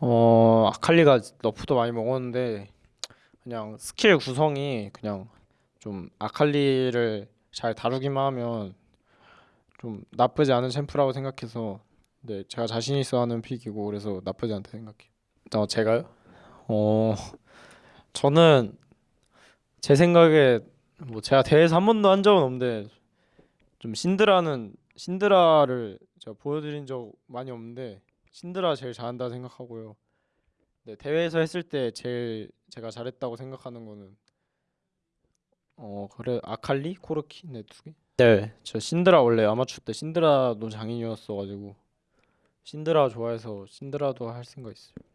어 아칼리가 너프도 많이 먹었는데 그냥 스킬 구성이 그냥 좀 아칼리를 잘 다루기만 하면 좀 나쁘지 않은 챔프라고 생각해서 네 제가 자신 있어 하는 픽이고 그래서 나쁘지 않다 생각해요. 어 제가요? 어 저는 제 생각에 뭐 제가 대회에서 한 번도 한 적은 없는데 좀 신드라는 신드라를 제가 보여드린 적 많이 없는데 신드라 제일 잘한다 생각하고요. 네, 대회에서 했을 때 제일 제가 잘했다고 생각하는 거는 어 그래 아칼리 코르키 네 두 개. 네, 저 신드라 원래 아마추어 때 신드라도 장인이었어가지고 신드라 좋아해서 신드라도 할 생각 있어요.